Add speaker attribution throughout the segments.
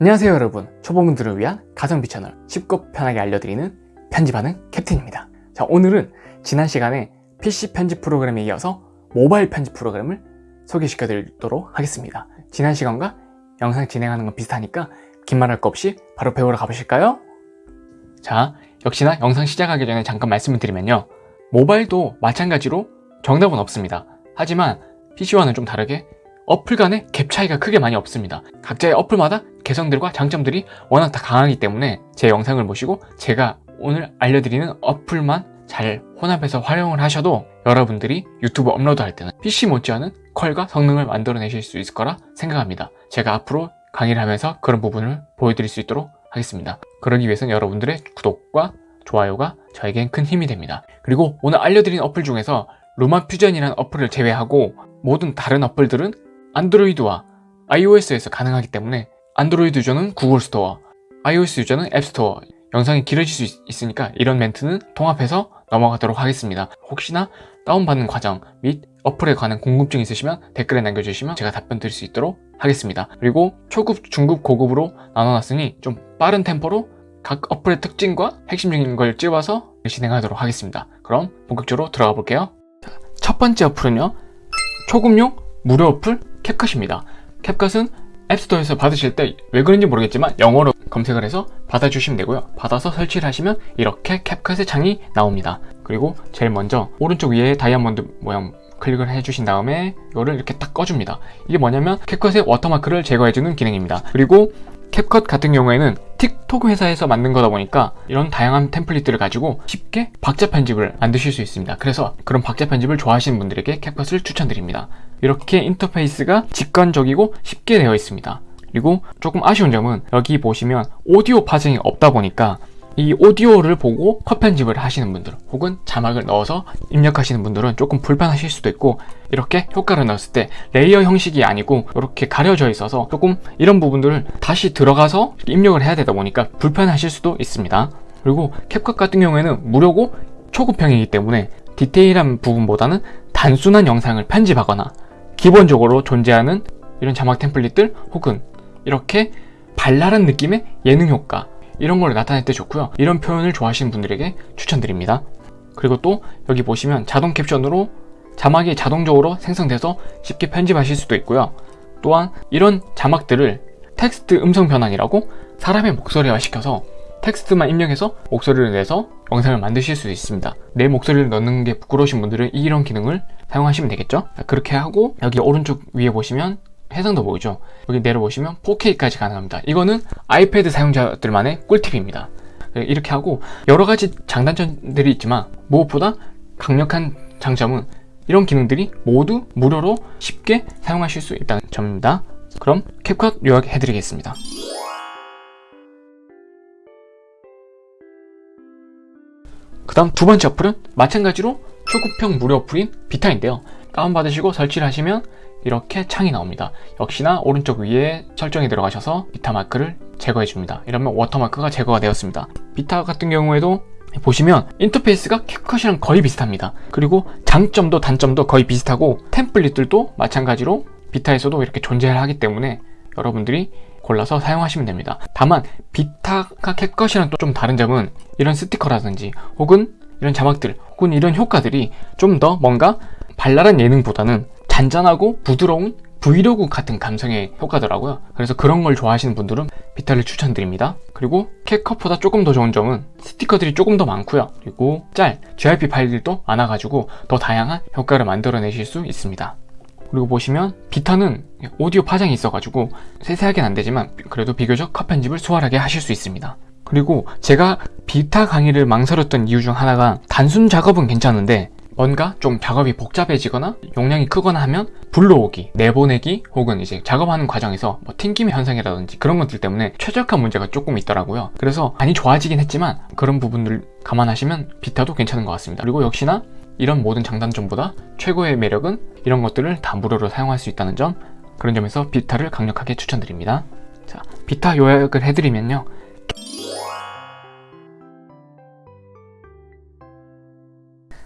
Speaker 1: 안녕하세요 여러분. 초보분들을 위한 가성비 채널 쉽고 편하게 알려드리는 편집하는 캡틴입니다. 자 오늘은 지난 시간에 PC 편집 프로그램에 이어서 모바일 편집 프로그램을 소개시켜 드리도록 하겠습니다. 지난 시간과 영상 진행하는 건 비슷하니까 긴 말 할 거 없이 바로 배우러 가보실까요? 자 역시나 영상 시작하기 전에 잠깐 말씀을 드리면요. 모바일도 마찬가지로 정답은 없습니다. 하지만 PC와는 좀 다르게 어플 간의 갭 차이가 크게 많이 없습니다. 각자의 어플마다 개성들과 장점들이 워낙 다 강하기 때문에 제 영상을 보시고 제가 오늘 알려드리는 어플만 잘 혼합해서 활용을 하셔도 여러분들이 유튜브 업로드할 때는 PC 못지않은 퀄과 성능을 만들어내실 수 있을 거라 생각합니다. 제가 앞으로 강의를 하면서 그런 부분을 보여드릴 수 있도록 하겠습니다. 그러기 위해서는 여러분들의 구독과 좋아요가 저에겐 큰 힘이 됩니다. 그리고 오늘 알려드린 어플 중에서 LumaFusion이라는 어플을 제외하고 모든 다른 어플들은 안드로이드와 iOS에서 가능하기 때문에 안드로이드 유저는 구글 스토어, iOS 유저는 앱 스토어 영상이 길어질 수 있 으니까 이런 멘트는 통합해서 넘어가도록 하겠습니다. 혹시나 다운받는 과정 및 어플에 관한 궁금증 있으시면 댓글에 남겨주시면 제가 답변 드릴 수 있도록 하겠습니다. 그리고 초급, 중급, 고급으로 나눠놨으니 좀 빠른 템포로 각 어플의 특징과 핵심적인 걸 찍어서 진행하도록 하겠습니다. 그럼 본격적으로 들어가 볼게요. 첫 번째 어플은요. 초급용 무료 어플 캡컷입니다. 캡컷은 앱스토어에서 받으실 때 왜 그런지 모르겠지만 영어로 검색을 해서 받아주시면 되고요. 받아서 설치를 하시면 이렇게 캡컷의 창이 나옵니다. 그리고 제일 먼저 오른쪽 위에 다이아몬드 모양 클릭을 해주신 다음에 이거를 이렇게 딱 꺼줍니다. 이게 뭐냐면 캡컷의 워터마크를 제거해주는 기능입니다. 그리고 캡컷 같은 경우에는 틱톡 회사에서 만든 거다 보니까 이런 다양한 템플릿들을 가지고 쉽게 박자 편집을 만드실 수 있습니다. 그래서 그런 박자 편집을 좋아하시는 분들에게 캡컷을 추천드립니다. 이렇게 인터페이스가 직관적이고 쉽게 되어 있습니다. 그리고 조금 아쉬운 점은 여기 보시면 오디오 파형이 없다 보니까 이 오디오를 보고 컷 편집을 하시는 분들 혹은 자막을 넣어서 입력하시는 분들은 조금 불편하실 수도 있고 이렇게 효과를 넣었을 때 레이어 형식이 아니고 이렇게 가려져 있어서 조금 이런 부분들을 다시 들어가서 입력을 해야 되다 보니까 불편하실 수도 있습니다 그리고 캡컷 같은 경우에는 무료고 초급형이기 때문에 디테일한 부분보다는 단순한 영상을 편집하거나 기본적으로 존재하는 이런 자막 템플릿들 혹은 이렇게 발랄한 느낌의 예능 효과 이런 걸 나타낼 때 좋고요. 이런 표현을 좋아하시는 분들에게 추천드립니다. 그리고 또 여기 보시면 자동 캡션으로 자막이 자동적으로 생성돼서 쉽게 편집하실 수도 있고요. 또한 이런 자막들을 텍스트 음성 변환이라고 사람의 목소리화 시켜서 텍스트만 입력해서 목소리를 내서 영상을 만드실 수 있습니다. 내 목소리를 넣는 게 부끄러우신 분들은 이런 기능을 사용하시면 되겠죠? 그렇게 하고 여기 오른쪽 위에 보시면 해상도 보이죠? 여기 내려보시면 4K까지 가능합니다. 이거는 아이패드 사용자들만의 꿀팁입니다. 이렇게 하고 여러가지 장단점들이 있지만 무엇보다 강력한 장점은 이런 기능들이 모두 무료로 쉽게 사용하실 수 있다는 점입니다. 그럼 캡컷 요약해 드리겠습니다 그 다음 두 번째 어플은 마찬가지로 초급형 무료 어플인 비타인데요. 다운받으시고 설치를 하시면 이렇게 창이 나옵니다. 역시나 오른쪽 위에 설정에 들어가셔서 비타 마크를 제거해 줍니다. 이러면 워터마크가 제거가 되었습니다. 비타 같은 경우에도 보시면 인터페이스가 캡컷이랑 거의 비슷합니다. 그리고 장점도 단점도 거의 비슷하고 템플릿들도 마찬가지로 비타에서도 이렇게 존재를 하기 때문에 여러분들이 골라서 사용하시면 됩니다. 다만 비타가 캡컷이랑 또 좀 다른 점은 이런 스티커라든지 혹은 이런 자막들 혹은 이런 효과들이 좀 더 뭔가 발랄한 예능보다는 잔잔하고 부드러운 브이로그 같은 감성의 효과더라고요. 그래서 그런 걸 좋아하시는 분들은 비타를 추천드립니다. 그리고 캡컷보다 조금 더 좋은 점은 스티커들이 조금 더 많고요. 그리고 짤, GIP 파일들도 많아가지고 더 다양한 효과를 만들어내실 수 있습니다 그리고 보시면 비타는 오디오 파장이 있어가지고 세세하게는 안되지만 그래도 비교적 컷 편집을 수월하게 하실 수 있습니다. 그리고 제가 비타 강의를 망설였던 이유 중 하나가 단순 작업은 괜찮은데 뭔가 좀 작업이 복잡해지거나 용량이 크거나 하면 불러오기, 내보내기 혹은 이제 작업하는 과정에서 뭐 튕김의 현상이라든지 그런 것들 때문에 최적화 문제가 조금 있더라고요. 그래서 많이 좋아지긴 했지만 그런 부분들 감안하시면 비타도 괜찮은 것 같습니다. 그리고 역시나 이런 모든 장단점보다 최고의 매력은 이런 것들을 다 무료로 사용할 수 있다는 점 그런 점에서 비타를 강력하게 추천드립니다. 자 비타 요약을 해드리면요.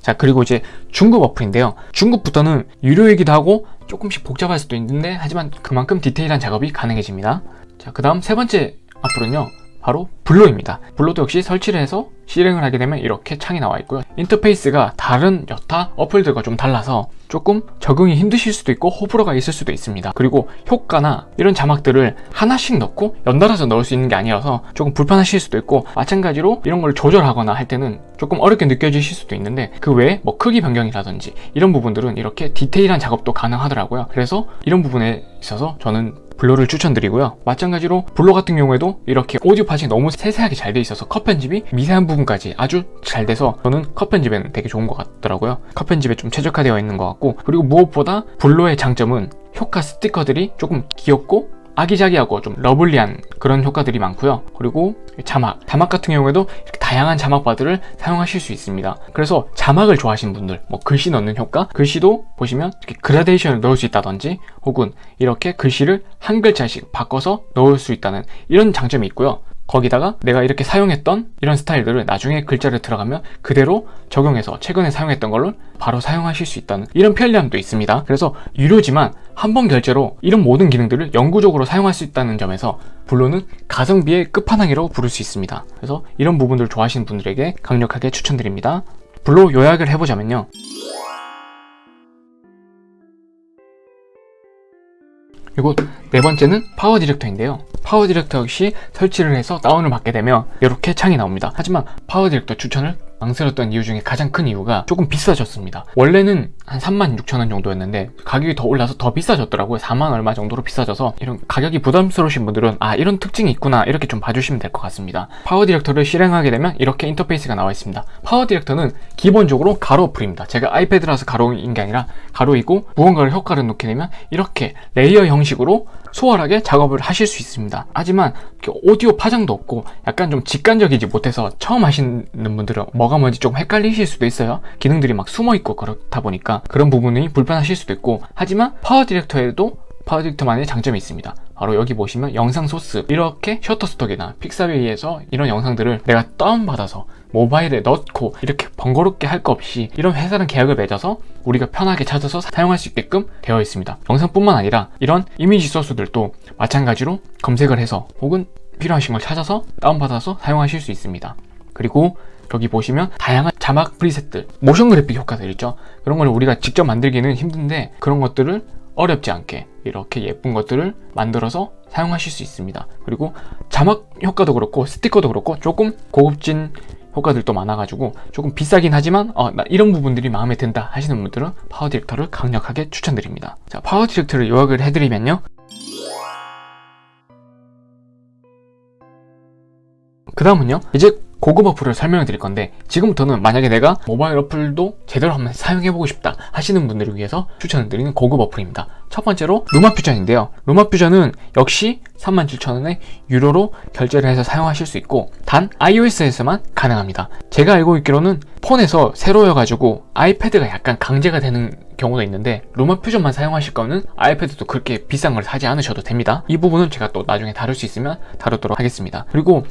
Speaker 1: 자 그리고 이제 중급 어플인데요. 중급부터는 유료이기도 하고 조금씩 복잡할 수도 있는데 하지만 그만큼 디테일한 작업이 가능해집니다. 자, 그 다음 세 번째 어플은요. 바로 블로입니다. 블로도 역시 설치를 해서 실행을 하게 되면 이렇게 창이 나와 있고요. 인터페이스가 다른 여타 어플들과 좀 달라서 조금 적응이 힘드실 수도 있고 호불호가 있을 수도 있습니다. 그리고 효과나 이런 자막들을 하나씩 넣고 연달아서 넣을 수 있는 게 아니라서 조금 불편하실 수도 있고 마찬가지로 이런 걸 조절하거나 할 때는 조금 어렵게 느껴지실 수도 있는데 그 외에 뭐 크기 변경이라든지 이런 부분들은 이렇게 디테일한 작업도 가능하더라고요. 그래서 이런 부분에 있어서 저는 블로를 추천드리고요. 마찬가지로 블로 같은 경우에도 이렇게 오디오 파싱이 너무 세세하게 잘 돼 있어서 컷 편집이 미세한 부분까지 아주 잘 돼서 저는 컷 편집에는 되게 좋은 것 같더라고요. 컷 편집에 좀 최적화되어 있는 것 같고 그리고 무엇보다 블로의 장점은 효과 스티커들이 조금 귀엽고 아기자기하고 좀 lovely한 그런 효과들이 많고요. 그리고 자막 자막 같은 경우에도 이렇게 다양한 자막바들을 사용하실 수 있습니다. 그래서 자막을 좋아하시는 분들 뭐 글씨 넣는 효과 글씨도 보시면 이렇게 그라데이션을 넣을 수 있다든지 혹은 이렇게 글씨를 한 글자씩 바꿔서 넣을 수 있다는 이런 장점이 있고요 거기다가 내가 이렇게 사용했던 이런 스타일들을 나중에 글자를 들어가면 그대로 적용해서 최근에 사용했던 걸로 바로 사용하실 수 있다는 이런 편리함도 있습니다. 그래서 유료지만 한 번 결제로 이런 모든 기능들을 영구적으로 사용할 수 있다는 점에서 블로는 가성비의 끝판왕이라고 부를 수 있습니다. 그래서 이런 부분들 좋아하시는 분들에게 강력하게 추천드립니다. 블로 요약을 해보자면요. 그리고 네 번째는 파워 디렉터인데요 파워 디렉터 역시 설치를 해서 다운을 받게 되면 이렇게 창이 나옵니다. 하지만 파워 디렉터 추천을 망설였던 이유 중에 가장 큰 이유가 조금 비싸졌습니다. 원래는 한 36,000원 정도였는데 가격이 더 올라서 더 비싸졌더라고요. 4만 얼마 정도로 비싸져서 이런 가격이 부담스러우신 분들은 아 이런 특징이 있구나 이렇게 좀 봐주시면 될 것 같습니다. 파워 디렉터를 실행하게 되면 이렇게 인터페이스가 나와 있습니다. 파워 디렉터는 기본적으로 가로 어플입니다. 제가 아이패드라서 가로인 게 아니라 가로이고 무언가를 효과를 놓게 되면 이렇게 레이어 형식으로 수월하게 작업을 하실 수 있습니다. 하지만 오디오 파장도 없고 약간 좀 직관적이지 못해서 처음 하시는 분들은 뭐가 뭔지 조금 헷갈리실 수도 있어요. 기능들이 막 숨어있고 그렇다 보니까 그런 부분이 불편하실 수도 있고. 하지만 파워 디렉터에도 파워 디렉터만의 장점이 있습니다 바로 여기 보시면 영상 소스. 이렇게 셔터스톡이나 픽사베이에서 이런 영상들을 내가 다운받아서 모바일에 넣고 이렇게 번거롭게 할 거 없이 이런 회사랑 계약을 맺어서 우리가 편하게 찾아서 사용할 수 있게끔 되어 있습니다. 영상뿐만 아니라 이런 이미지 소스들도 마찬가지로 검색을 해서 혹은 필요하신 걸 찾아서 다운받아서 사용하실 수 있습니다. 그리고 여기 보시면 다양한 자막 프리셋들 모션 그래픽 효과들 있죠? 그런 걸 우리가 직접 만들기는 힘든데 그런 것들을 어렵지 않게 이렇게 예쁜 것들을 만들어서 사용하실 수 있습니다. 그리고 자막 효과도 그렇고 스티커도 그렇고 조금 고급진 효과들도 많아가지고 조금 비싸긴 하지만 어, 나 이런 부분들이 마음에 든다 하시는 분들은 파워 디렉터를 강력하게 추천드립니다. 자 파워 디렉터를 요약을 해드리면요. 그 다음은요 이제 고급 어플을 설명해 드릴 건데 지금부터는 만약에 내가 모바일 어플도 제대로 한번 사용해보고 싶다 하시는 분들을 위해서 추천을 드리는 고급 어플입니다. 첫 번째로 루마퓨전인데요. 루마퓨전은 역시 37,000원에 유료로 결제를 해서 사용하실 수 있고 단 iOS에서만 가능합니다. 제가 알고 있기로는 폰에서 세로여가지고 아이패드가 약간 강제가 되는 경우도 있는데 루마 퓨전만 사용하실 거는 아이패드도 그렇게 비싼 걸 사지 않으셔도 됩니다. 이 부분은 제가 또 나중에 다룰 수 있으면 다루도록 하겠습니다. 그리고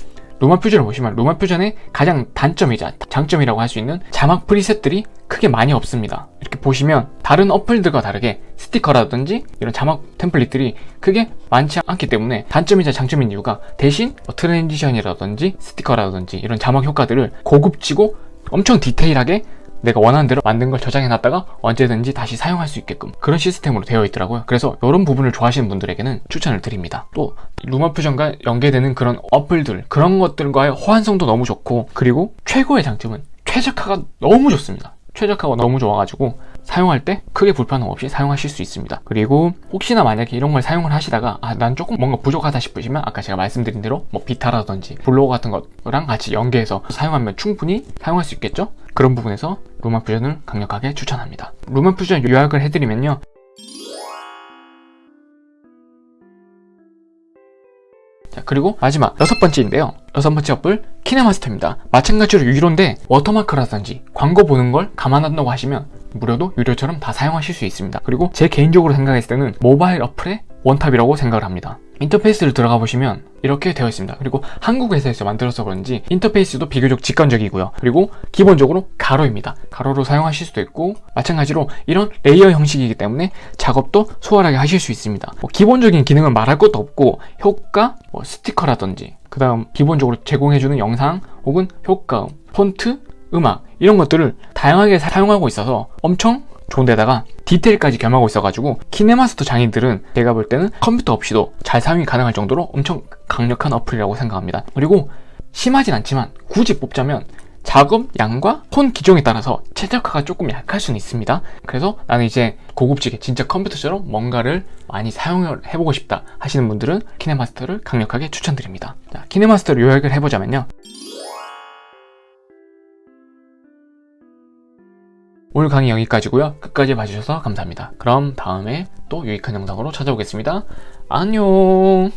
Speaker 1: 루마 퓨전을 보시면 루마 퓨전의 가장 단점이자 장점이라고 할 수 있는 자막 preset들이 크게 많이 없습니다. 이렇게 보시면 다른 어플들과 다르게 스티커라든지 이런 자막 템플릿들이 크게 많지 않기 때문에 단점이자 장점인 이유가 대신 뭐 transition이라든지 스티커라든지 이런 자막 효과들을 고급지고 엄청 디테일하게 내가 원하는 대로 만든 걸 저장해 놨다가 언제든지 다시 사용할 수 있게끔 그런 시스템으로 되어 있더라고요. 그래서 이런 부분을 좋아하시는 분들에게는 추천을 드립니다. 또 루마 퓨전과 연계되는 그런 어플들 그런 것들과의 호환성도 너무 좋고 그리고 최고의 장점은 최적화가 너무 좋습니다 최적화가 너무 좋아가지고 사용할 때 크게 불편함 없이 사용하실 수 있습니다. 그리고 혹시나 만약에 이런 걸 사용을 하시다가 아 난 조금 뭔가 부족하다 싶으시면 아까 제가 말씀드린 대로 뭐 비타라든지 블로그 같은 것랑 같이 연계해서 사용하면 충분히 사용할 수 있겠죠? 그런 부분에서 루마 퓨전을 강력하게 추천합니다. 루마 퓨전 요약을 해드리면요. 자 그리고 마지막 여섯 번째인데요 여섯 번째 어플 키네마스터입니다. 마찬가지로 유료인데 워터마크라든지 광고 보는 걸 감안한다고 하시면 무료도 유료처럼 다 사용하실 수 있습니다. 그리고 제 개인적으로 생각했을 때는 모바일 어플의 원탑이라고 생각을 합니다 인터페이스를 들어가 보시면 이렇게 되어 있습니다. 그리고 한국 회사에서 만들어서 그런지 인터페이스도 비교적 직관적이고요. 그리고 기본적으로 가로입니다. 가로로 사용하실 수도 있고 마찬가지로 이런 레이어 형식이기 때문에 작업도 수월하게 하실 수 있습니다. 뭐 기본적인 기능은 말할 것도 없고 효과, 뭐 스티커라든지 그 다음 기본적으로 제공해주는 영상 혹은 효과음, 폰트, 음악 이런 것들을 다양하게 사용하고 있어서 엄청 좋은데다가 디테일까지 겸하고 있어가지고 키네마스터 장인들은 제가 볼 때는 컴퓨터 없이도 잘 사용이 가능할 정도로 엄청 강력한 어플이라고 생각합니다. 그리고 심하진 않지만 굳이 뽑자면 작업 양과 폰 기종에 따라서 최적화가 조금 약할 수는 있습니다. 그래서 나는 이제 고급지게 진짜 컴퓨터처럼 뭔가를 많이 사용을 해보고 싶다 하시는 분들은 키네마스터를 강력하게 추천드립니다. 자, 키네마스터를 요약을 해보자면요 오늘 강의 여기까지고요. 끝까지 봐주셔서 감사합니다. 그럼 다음에 또 유익한 영상으로 찾아오겠습니다. 안녕